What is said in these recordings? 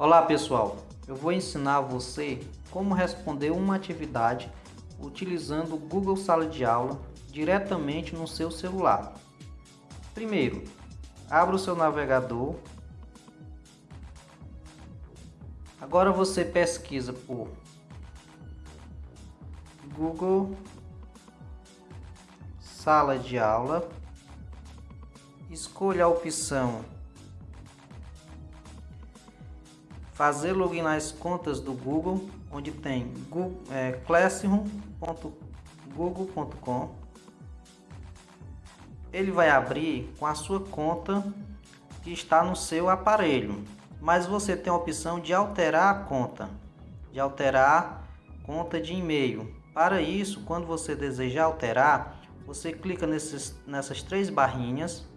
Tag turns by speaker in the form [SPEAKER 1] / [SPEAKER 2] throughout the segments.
[SPEAKER 1] Olá pessoal, eu vou ensinar você como responder uma atividade utilizando o Google Sala de Aula diretamente no seu celular. Primeiro, abra o seu navegador. Agora você pesquisa por Google Sala de Aula. Escolha a opção fazer login nas contas do Google, onde tem é, classroom.google.com. Ele vai abrir com a sua conta que está no seu aparelho, mas você tem a opção de alterar a conta, de alterar conta de e-mail. Para isso, quando você desejar alterar, você clica nesses, nessas três barrinhas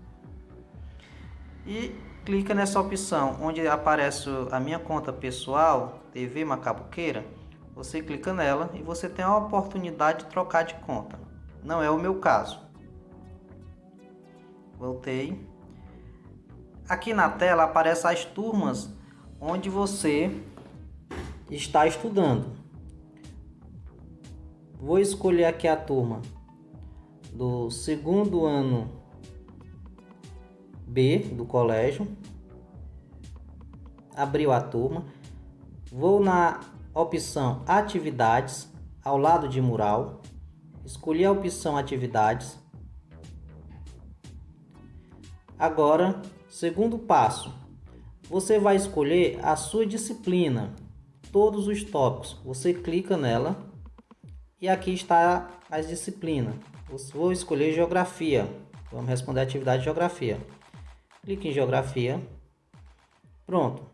[SPEAKER 1] e clica nessa opção onde aparece a minha conta pessoal, TV Macabuqueira, você clica nela e você tem a oportunidade de trocar de conta. Não é o meu caso. Voltei. Aqui na tela aparecem as turmas onde você está estudando. Vou escolher aqui a turma do segundo ano B do colégio. Abriu a turma. Vou na opção Atividades, ao lado de mural. Escolhi a opção Atividades. Agora, segundo passo. Você vai escolher a sua disciplina, todos os tópicos. Você clica nela e aqui está as disciplinas. Vou escolher Geografia. Vamos responder a atividade de Geografia clique em geografia. Pronto.